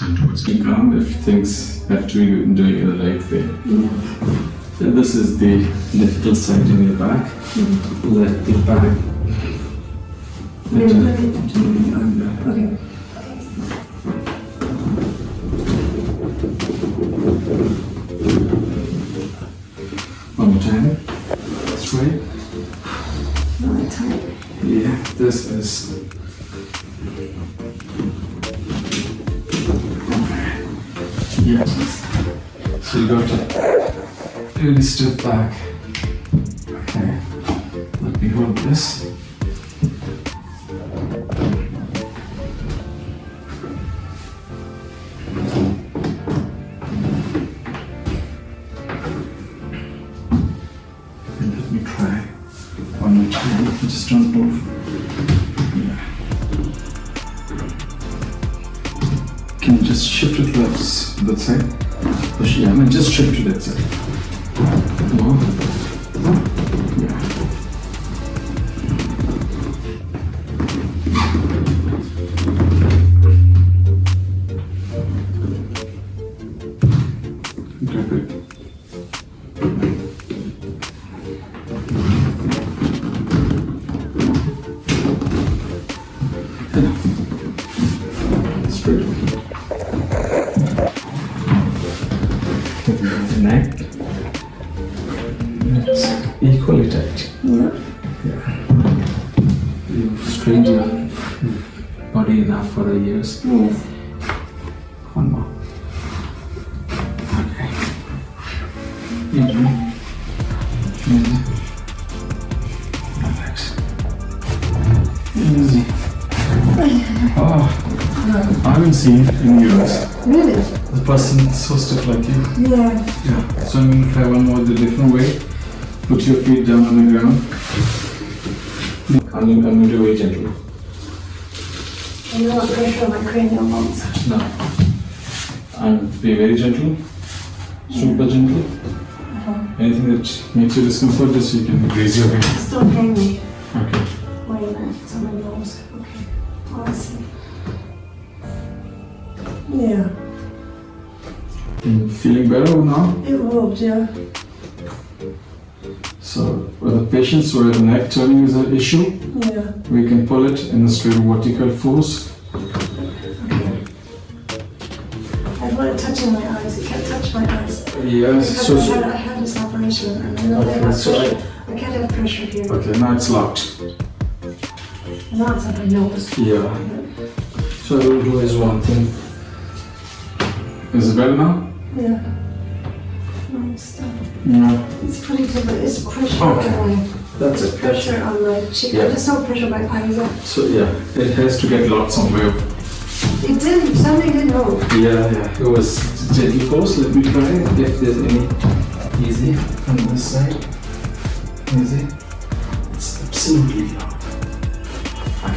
it's been calm if things have to be doing in the right way. Yeah. So this is the difficult side in your back. Let the back. Maybe let me touch my. Okay. One more time. Straight. Really tight. Yeah, this is. Yes. So you got to really step back. Okay. Let me hold this. And let me try one more time. Just don't move. Can just shift the left that side? Push, yeah, no, just shift to that side. More. Yeah. Good. Neck. It's equally tight. Yeah. You've strained your body enough for the years. Yes. One more. Okay. Easy. Haven't seen in years Really? the person so stiff like you. Yeah. Yeah. So I'm gonna try one more the different way. Put your feet down on the ground. I'm going, I'm going to do it gentle. I know what pressure on my cranial bones. Now, and be very gentle, super gentle. Uh-huh. Anything that makes you discomfort, just you can raise your hand. Just don't hang me. Okay. Wait a minute. It's on my nose. Okay. Oh, I see. Yeah. You feeling better now? It moved, yeah. So, for the patients where the neck turning is an issue, Yeah. we can pull it in a straight vertical force. I want wanted touching my eyes. It can't touch my eyes. Yes. So, I, had, I had this operation and I know Okay, I have so I- pressure. I can't have pressure here. okay, now it's locked. Now it's on my nose. Yeah. So I will do is one thing. Is it better now? Yeah. No, it's still. Yeah. It's pretty different. It's pressure Okay. on my That's it. pressure on my cheek. Yeah. I just saw pressure my eyes. So yeah, it has to get locked somewhere. It didn't. Something didn't move. Yeah, yeah. It was gently force. Let me try if there's any easy on this side. Easy. It's absolutely locked.